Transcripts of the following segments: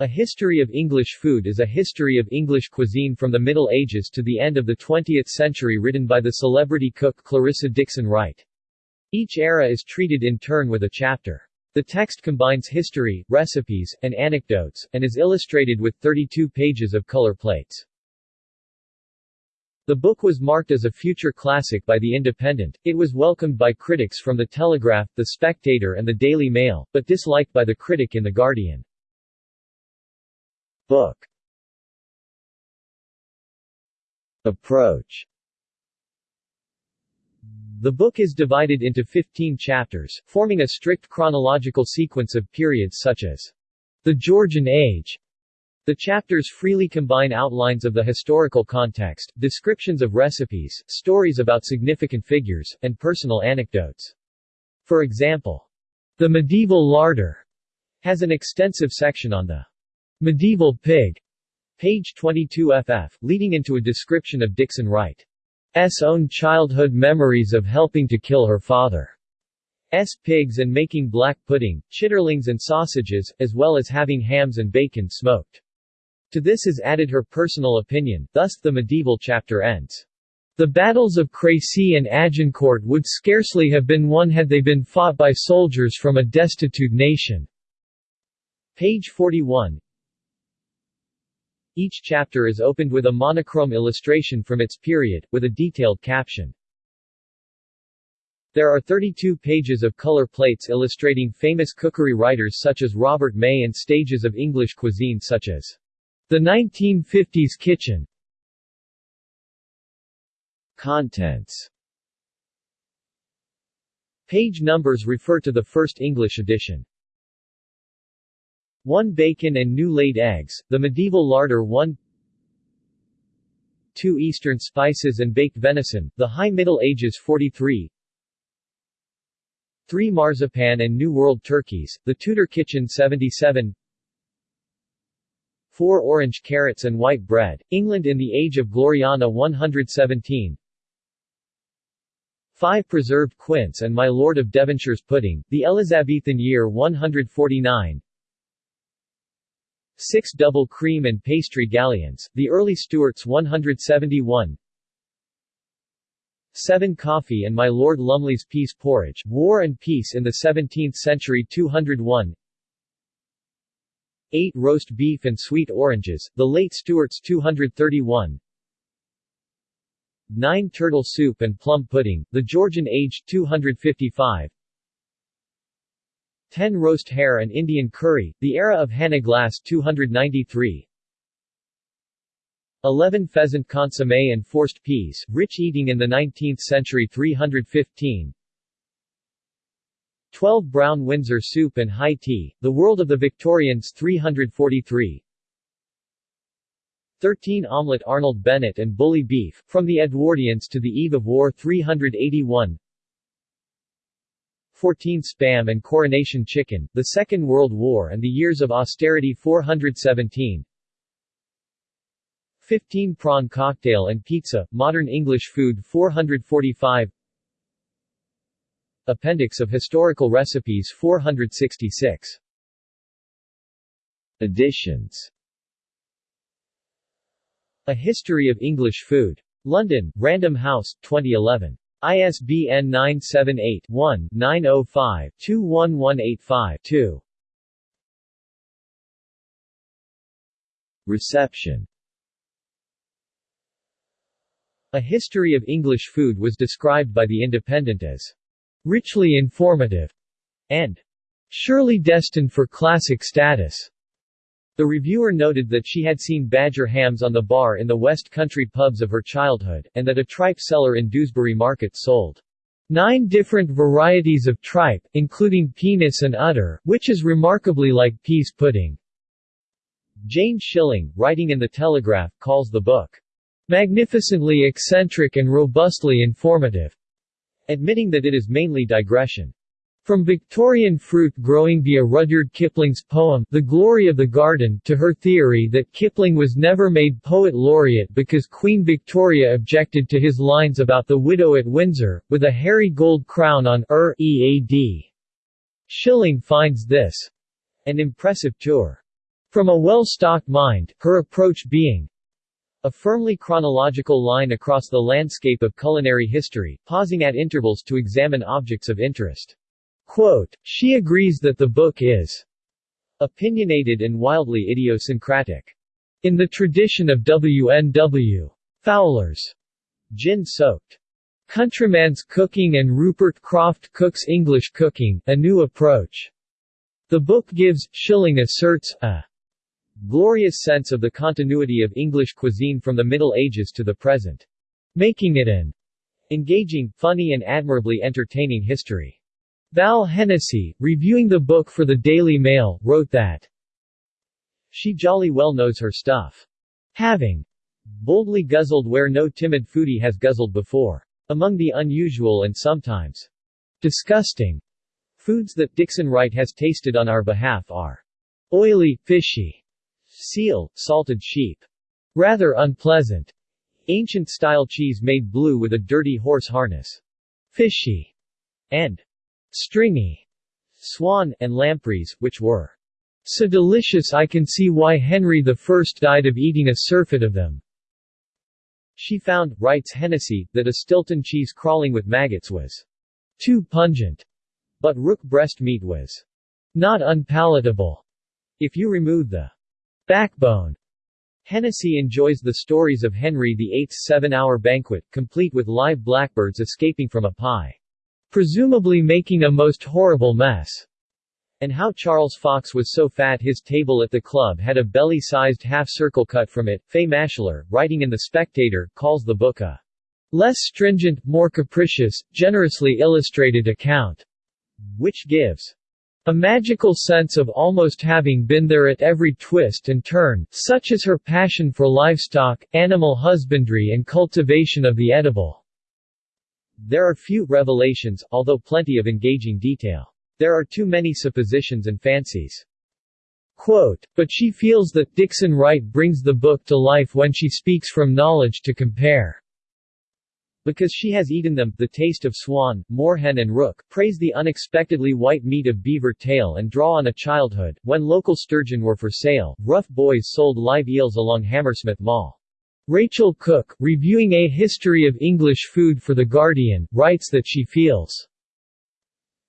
A History of English Food is a history of English cuisine from the Middle Ages to the end of the 20th century written by the celebrity cook Clarissa Dickson Wright. Each era is treated in turn with a chapter. The text combines history, recipes, and anecdotes, and is illustrated with 32 pages of color plates. The book was marked as a future classic by The Independent, it was welcomed by critics from The Telegraph, The Spectator and The Daily Mail, but disliked by the critic in The Guardian. Book Approach The book is divided into 15 chapters, forming a strict chronological sequence of periods such as the Georgian Age. The chapters freely combine outlines of the historical context, descriptions of recipes, stories about significant figures, and personal anecdotes. For example, The Medieval Larder has an extensive section on the Medieval Pig, page 22 ff, leading into a description of Dickson Wright's own childhood memories of helping to kill her father's pigs and making black pudding, chitterlings and sausages, as well as having hams and bacon smoked. To this is added her personal opinion, thus the medieval chapter ends. The battles of Crécy and Agincourt would scarcely have been won had they been fought by soldiers from a destitute nation. Page 41 each chapter is opened with a monochrome illustration from its period, with a detailed caption. There are 32 pages of color plates illustrating famous cookery writers such as Robert May and stages of English cuisine such as The 1950s Kitchen. Contents Page numbers refer to the first English edition. 1 bacon and new laid eggs, the medieval larder 1 2 Eastern spices and baked venison, the High Middle Ages 43 3 marzipan and New World turkeys, the Tudor kitchen 77 4 orange carrots and white bread, England in the Age of Gloriana 117 5 preserved quince and My Lord of Devonshire's pudding, the Elizabethan year 149 6 double cream and pastry galleons, the early Stuarts 171 7 coffee and my Lord Lumley's pease porridge, War and Peace in the 17th century 201 8 roast beef and sweet oranges, the late Stuarts 231 9 turtle soup and plum pudding, the Georgian age 255 10 roast hare and Indian curry, the era of Hannah Glasse 293 11 pheasant consommé and forced peas, rich eating in the 19th century 315 12 brown Windsor soup and high tea, the world of the Victorians 343 13 omelette Arnold Bennett and bully beef, from the Edwardians to the eve of war 381 14 Spam and Coronation Chicken, the Second World War and the Years of Austerity 417 15 Prawn Cocktail and Pizza, Modern English Food 445 Appendix of Historical Recipes 466 Editions A History of English Food. London, Random House, 2011. ISBN 978-1-905-21185-2. Reception A History of English Food was described by The Independent as richly informative and surely destined for classic status. The reviewer noted that she had seen badger hams on the bar in the West Country pubs of her childhood, and that a tripe seller in Dewsbury Market sold nine different varieties of tripe, including penis and udder, which is remarkably like peas pudding. Jane Shilling, writing in The Telegraph, calls the book magnificently eccentric and robustly informative, admitting that it is mainly digression. From Victorian fruit growing via Rudyard Kipling's poem, The Glory of the Garden, to her theory that Kipling was never made poet laureate because Queen Victoria objected to his lines about the widow at Windsor, with a hairy gold crown on her EAD. Shilling finds this an impressive tour. From a well-stocked mind, her approach being a firmly chronological line across the landscape of culinary history, pausing at intervals to examine objects of interest. Quote, she agrees that the book is opinionated and wildly idiosyncratic. In the tradition of W.N.W. Fowler's gin-soaked Countryman's Cooking and Rupert Croft-Cooke's English Cooking, A New Approach. The book gives, Shilling asserts, a glorious sense of the continuity of English cuisine from the Middle Ages to the present, making it an engaging, funny and admirably entertaining history. Val Hennessy, reviewing the book for the Daily Mail, wrote that she jolly well knows her stuff. Having boldly guzzled where no timid foodie has guzzled before. Among the unusual and sometimes disgusting foods that Dickson Wright has tasted on our behalf are oily, fishy, seal, salted sheep, rather unpleasant, ancient-style cheese made blue with a dirty horse harness, fishy, and stringy, swan, and lampreys, which were so delicious I can see why Henry I died of eating a surfeit of them. She found, writes Hennessy, that a Stilton cheese crawling with maggots was too pungent, but rook breast meat was not unpalatable if you remove the backbone. Hennessy enjoys the stories of Henry VIII's seven-hour banquet, complete with live blackbirds escaping from a pie, presumably making a most horrible mess and how Charles Fox was so fat his table at the club had a belly-sized half-circle cut from it. Fay Maschler, writing in The Spectator, calls the book a less stringent, more capricious, generously illustrated account, which gives a magical sense of almost having been there at every twist and turn, such as her passion for livestock, animal husbandry and cultivation of the edible. There are few revelations, although plenty of engaging detail. There are too many suppositions and fancies. Quote, but she feels that Dickson Wright brings the book to life when she speaks from knowledge to compare. Because she has eaten them, the taste of swan, moorhen and rook, praise the unexpectedly white meat of beaver tail and draw on a childhood, when local sturgeon were for sale, rough boys sold live eels along Hammersmith Mall. Rachel Cooke, reviewing A History of English Food for The Guardian, writes that she feels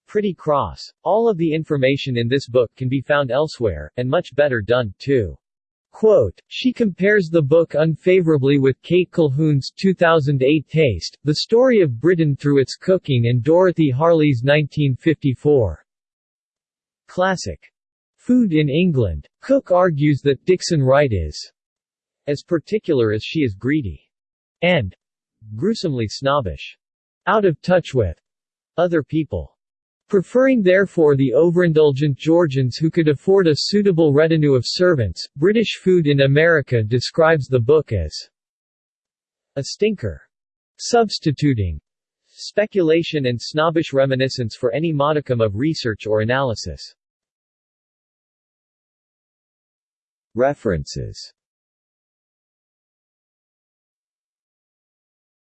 pretty cross. All of the information in this book can be found elsewhere, and much better done, too. Quote, she compares the book unfavorably with Kate Colquhoun's 2008 Taste, the story of Britain through its cooking and Dorothy Hartley's 1954 classic, Food in England. Cooke argues that Dickson Wright is as particular as she is greedy and gruesomely snobbish, out of touch with other people. Preferring therefore the overindulgent Georgians who could afford a suitable retinue of servants, British Food in America describes the book as a stinker. Substituting speculation and snobbish reminiscence for any modicum of research or analysis. References